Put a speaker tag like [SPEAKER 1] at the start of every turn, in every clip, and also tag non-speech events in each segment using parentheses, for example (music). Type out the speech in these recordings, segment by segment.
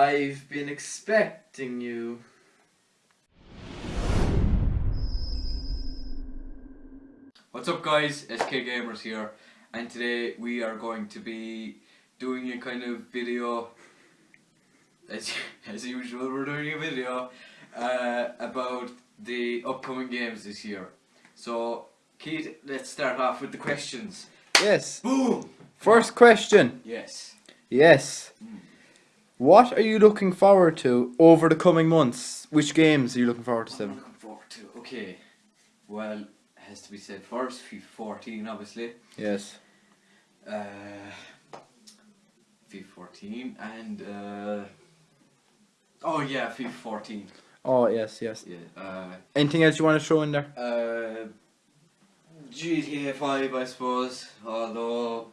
[SPEAKER 1] I've been expecting you. What's up guys, SK Gamers here and today we are going to be doing a kind of video as, (laughs) as usual we're doing a video uh, about the upcoming games this year. So Keith, let's start off with the questions.
[SPEAKER 2] Yes.
[SPEAKER 1] Boom!
[SPEAKER 2] First question.
[SPEAKER 1] Yes.
[SPEAKER 2] Yes. What are you looking forward to over the coming months? Which games are you looking forward to,
[SPEAKER 1] What am I
[SPEAKER 2] Seven?
[SPEAKER 1] looking forward to? Okay. Well, it has to be said first, FIFA 14 obviously.
[SPEAKER 2] Yes.
[SPEAKER 1] Uh, FIFA 14 and uh, oh yeah, FIFA 14.
[SPEAKER 2] Oh, yes, yes.
[SPEAKER 1] Yeah. Uh,
[SPEAKER 2] Anything else you want to throw in there?
[SPEAKER 1] uh, GTA 5, I suppose. Although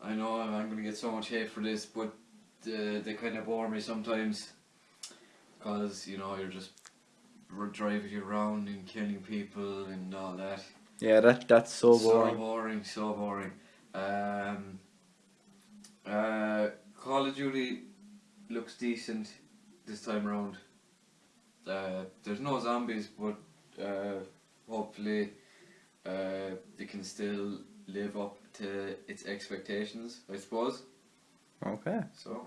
[SPEAKER 1] I know I'm, I'm gonna get so much hate for this, but uh, they kind of bore me sometimes. Cause you know you're just driving around and killing people and all that.
[SPEAKER 2] Yeah, that that's so boring.
[SPEAKER 1] So
[SPEAKER 2] boring.
[SPEAKER 1] boring, so boring. Um, uh, Call of Duty looks decent this time around. Uh, there's no zombies, but uh, hopefully uh, they can still live up to its expectations, I suppose.
[SPEAKER 2] Okay.
[SPEAKER 1] So,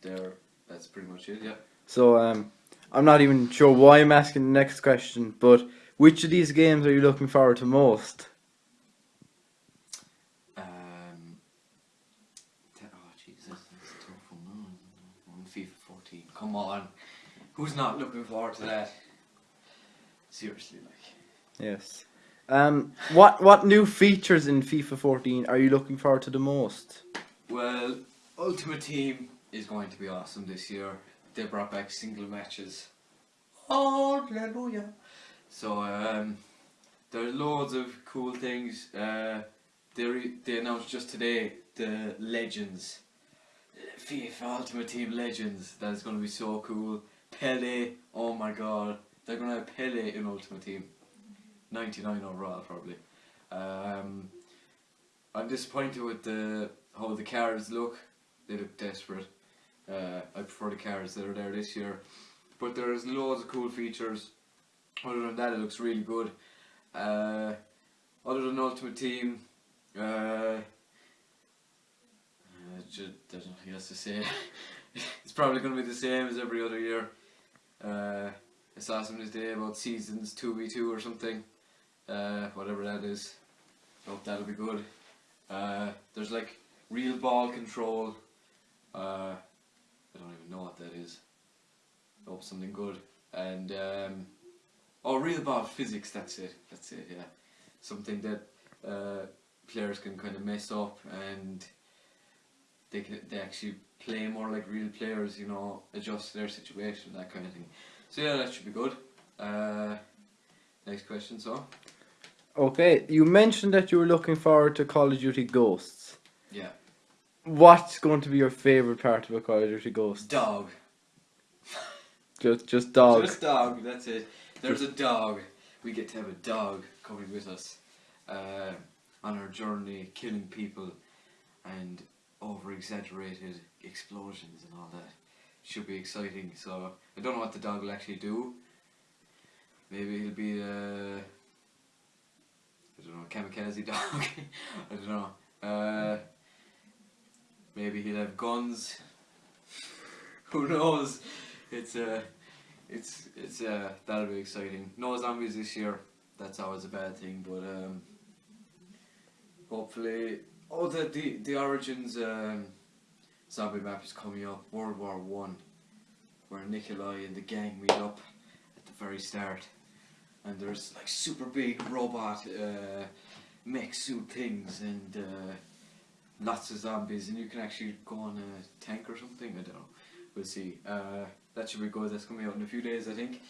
[SPEAKER 1] there, that's pretty much it. Yeah.
[SPEAKER 2] So, um, I'm not even sure why I'm asking the next question, but which of these games are you looking forward to most?
[SPEAKER 1] Um, te- oh Jesus, that's a tough one. FIFA 14. Come on, who's not looking forward to that? Seriously, like.
[SPEAKER 2] Yes. Um, what what new features in FIFA 14 are you looking forward to the most?
[SPEAKER 1] Well, Ultimate Team is going to be awesome this year. They brought back single matches. Hallelujah. So um, there's loads of cool things. Uh, they re- they announced just today the Legends, FIFA Ultimate Team Legends. That's going to be so cool. Pele, oh my god, they're going to have Pele in Ultimate Team. 99 overall probably. Um, I'm disappointed with the how the cards look. They look desperate. Uh, I prefer the cards that are there this year. But there's loads of cool features. Other than that, it looks really good. Uh, other than Ultimate Team, uh, uh, ju- there's nothing else to say. (laughs) it's probably going to be the same as every other year. Uh, I saw about seasons 2v2 or something. Uh, whatever that is. Hope that'll be good. Uh, there's like real ball control. Uh, I don't even know what that is. Hope something good. And um, oh, real ball physics. That's it. That's it. Yeah, something that uh, players can kind of mess up and they can they actually play more like real players. You know, adjust to their situation, that kind of thing. So yeah, that should be good. Uh, next question. So
[SPEAKER 2] Okay, you mentioned that you were looking forward to Call of Duty Ghosts.
[SPEAKER 1] yeah,
[SPEAKER 2] What's going to be your favorite part of a Call of Duty Ghosts?
[SPEAKER 1] dog.
[SPEAKER 2] Just just dog.
[SPEAKER 1] Just dog, that's it. There's a dog. We get to have a dog coming with us uh, on our journey, killing people and over exaggerated explosions and all that. Should be exciting. So I don't know what the dog will actually do. Maybe he'll be a I don't know kamikaze (laughs) dog. I don't know. Uh, maybe he'll have guns. (laughs) Who knows? It's uh, it's it's uh, that'll be exciting. No zombies this year. That's always a bad thing, but um, hopefully, oh the the the origins um, zombie map is coming up. World War One, where Nikolai and the gang meet up at the very start, and there's like super big robot uh, mech suit things and uh, lots of zombies, and you can actually go on a tank or something. I don't know. We'll see. Uh, that should be good. That's coming out in a few days, I think.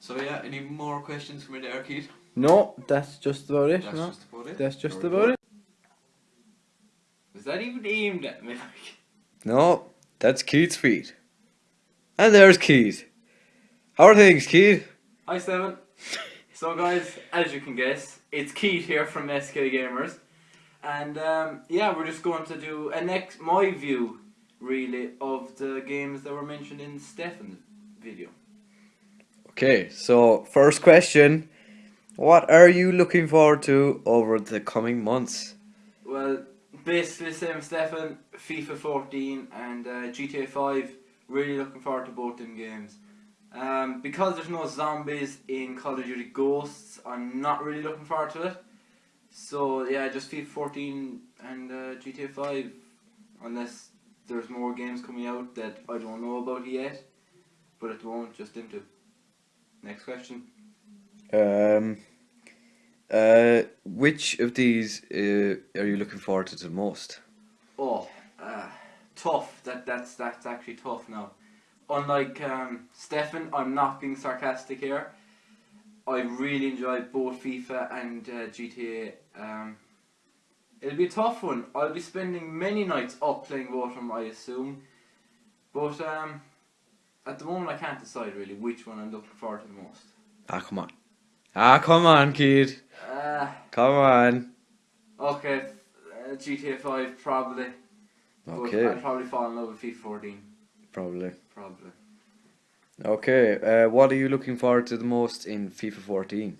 [SPEAKER 1] So yeah, any more questions from the arcade?
[SPEAKER 2] No, that's just about it.
[SPEAKER 1] That's
[SPEAKER 2] no?
[SPEAKER 1] just about it.
[SPEAKER 2] That's just about it.
[SPEAKER 1] Was that even aimed at me? (laughs)
[SPEAKER 3] No, that's Keith's feet. And there's Keith. How are things, Keith?
[SPEAKER 4] Hi Seven. (laughs) so guys, as you can guess, it's Keith here from SK Gamers. And um, yeah, we're just going to do a next my view really of the games that were mentioned in Stefan's video.
[SPEAKER 3] Okay, so first question. What are you looking forward to over the coming months?
[SPEAKER 4] Well, basically same Stefan, FIFA 14 and uh, GTA 5. Really looking forward to both them games. Um, because there's no zombies in Call of Duty Ghosts, I'm not really looking forward to it. So yeah, just FIFA 14 and uh, GTA 5, unless there's more games coming out that I don't know about yet. But at the moment, just them two. Next question.
[SPEAKER 3] Um, uh, which of these uh, are you looking forward to the most?
[SPEAKER 4] Oh, uh, tough. That that's that's actually tough now. Unlike um, Stefan, I'm not being sarcastic here. I really enjoy both FIFA and uh, GTA. Um, it'll be a tough one. I'll be spending many nights up playing both I assume. But um, at the moment, I can't decide really which one I'm looking forward to the most.
[SPEAKER 3] Ah, come on. Ah, come on, kid.
[SPEAKER 4] Uh,
[SPEAKER 3] Come on.
[SPEAKER 4] okay, uh, GTA 5 probably.
[SPEAKER 3] Okay,
[SPEAKER 4] I'd probably fall in love with FIFA 14.
[SPEAKER 3] probably.
[SPEAKER 4] Probably.
[SPEAKER 3] Okay, uh, what are you looking forward to the most in FIFA 14?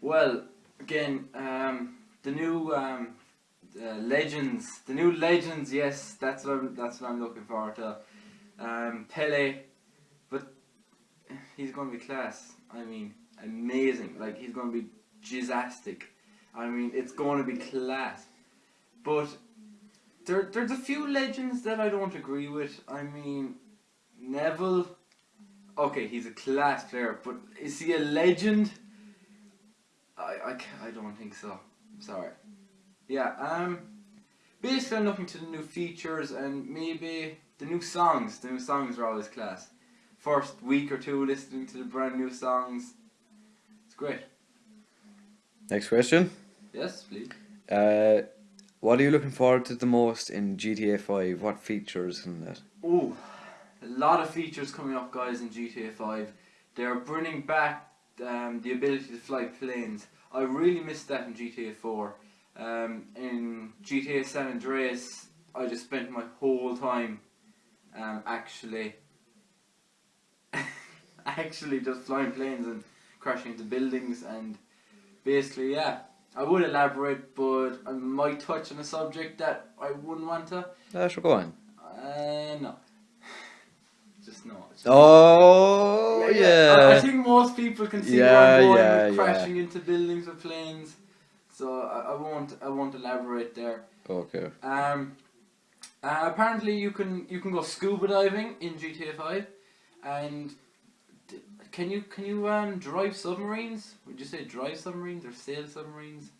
[SPEAKER 4] Well, again, um, the new um, uh, legends, the new legends. Yes, that's what I'm, that's what I'm looking forward to. Um, Pele, but he's going to be class. I mean, amazing. Like he's going to be jizzastic. I mean, it's going to be class. But there, there's a few legends that I don't agree with. I mean, Neville. Okay, he's a class player, but is he a legend? I, I, I don't think so. Sorry. Yeah, um, basically I'm looking to the new features and maybe the new songs. The new songs are always class. First week or two listening to the brand new songs. It's great.
[SPEAKER 3] Next question.
[SPEAKER 4] Yes, please.
[SPEAKER 3] Uh, what are you looking forward to the most in GTA 5? What features and that?
[SPEAKER 4] Ooh, a lot of features coming up, guys, in GTA 5. They're bringing back um, the ability to fly planes. I really missed that in GTA 4. Um, in GTA San Andreas, I just spent my whole time um, actually, (laughs) actually just flying planes and crashing into buildings and basically, yeah. I would elaborate, but I might touch on a subject that I wouldn't want to.
[SPEAKER 3] Uh, sure, go on.
[SPEAKER 4] Uh, no. (sighs) Just no. Just
[SPEAKER 3] Oh,
[SPEAKER 4] I, I
[SPEAKER 3] yeah.
[SPEAKER 4] think most people can see
[SPEAKER 3] Yeah,
[SPEAKER 4] where I'm going
[SPEAKER 3] yeah,
[SPEAKER 4] with
[SPEAKER 3] yeah.
[SPEAKER 4] crashing into buildings with planes. So I, I won't. I won't elaborate there.
[SPEAKER 3] Okay.
[SPEAKER 4] Um, uh, apparently you can you can go scuba diving in GTA Five, and d- can you can you um drive submarines? Would you say drive submarines or sail submarines?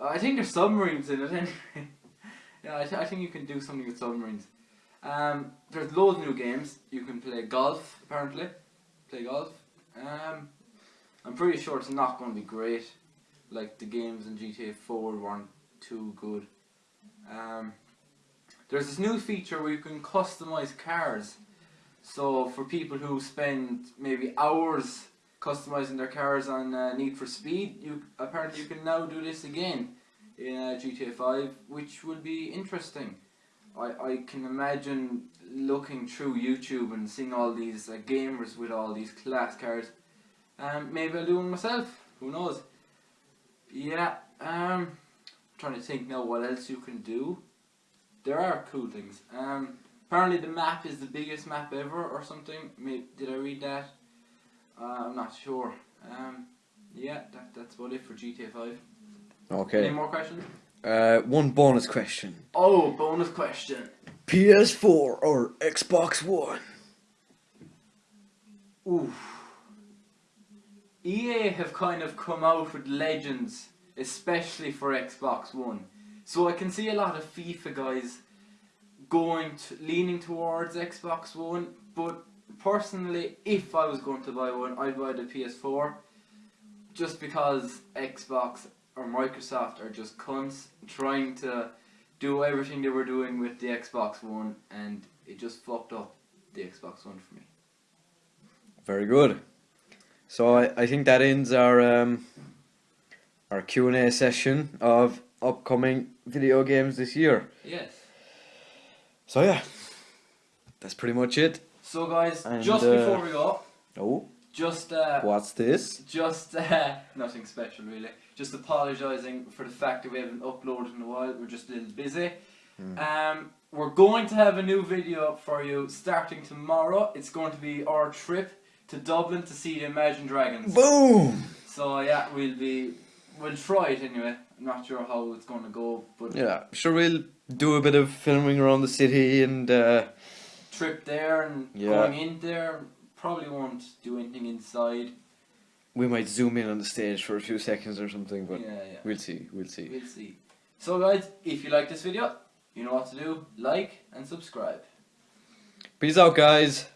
[SPEAKER 4] Uh, I think there's submarines in it (laughs) anyway. yeah, I, th- I think you can do something with submarines. Um, there's loads of new games. You can play golf apparently. Play golf. Um, I'm pretty sure it's not going to be great. Like the games in GTA 4 weren't too good. Um, there's this new feature where you can customize cars. So for people who spend maybe hours customizing their cars on uh, Need for Speed, you apparently you can now do this again in uh, GTA 5, which will be interesting. I, I can imagine looking through YouTube and seeing all these uh, gamers with all these class cars. Um, maybe I'll do one myself. Who knows? Yeah. Um, trying to think now what else you can do. There are cool things. Um, apparently the map is the biggest map ever or something. Maybe, did I read that? Uh, I'm not sure. Um, yeah, that, that's about it for GTA 5.
[SPEAKER 3] Okay.
[SPEAKER 4] Any more questions?
[SPEAKER 3] Uh, one bonus question.
[SPEAKER 4] Oh, bonus question.
[SPEAKER 3] PS4 or Xbox One?
[SPEAKER 4] Oof. EA have kind of come out with legends, especially for Xbox One. So I can see a lot of FIFA guys going to, leaning towards Xbox One, but personally, if I was going to buy one, I'd buy the PS4, just because Xbox or Microsoft are just cunts trying to do everything they were doing with the Xbox One, and it just fucked up the Xbox One for me.
[SPEAKER 3] Very good. So I, I think that ends our um, our Q and A session of upcoming video games this year.
[SPEAKER 4] Yes.
[SPEAKER 3] So yeah,
[SPEAKER 1] that's pretty much it.
[SPEAKER 4] So guys,
[SPEAKER 5] And,
[SPEAKER 4] just
[SPEAKER 5] uh,
[SPEAKER 4] before we go,
[SPEAKER 1] Oh,
[SPEAKER 4] just uh,
[SPEAKER 1] what's this?
[SPEAKER 4] just uh, (laughs) nothing special really. Just apologising for the fact that we haven't uploaded in a while. We're just a little busy. Um, we're going to have a new video for you starting tomorrow. It's going to be our trip to Dublin to see the Imagine Dragons.
[SPEAKER 1] Boom!
[SPEAKER 4] So yeah, we'll be we'll try it anyway. I'm not sure how it's going to go, but
[SPEAKER 1] Yeah, sure we'll do a bit of filming around the city and uh,
[SPEAKER 4] trip there and
[SPEAKER 1] Yeah.
[SPEAKER 4] going in there. Probably won't do anything inside.
[SPEAKER 1] we might zoom in on the stage for a few seconds or something, but
[SPEAKER 4] yeah, yeah.
[SPEAKER 1] we'll see, we'll see.
[SPEAKER 4] We'll see. So guys, if you like this video, you know what to do. Like and subscribe.
[SPEAKER 1] Peace out, guys.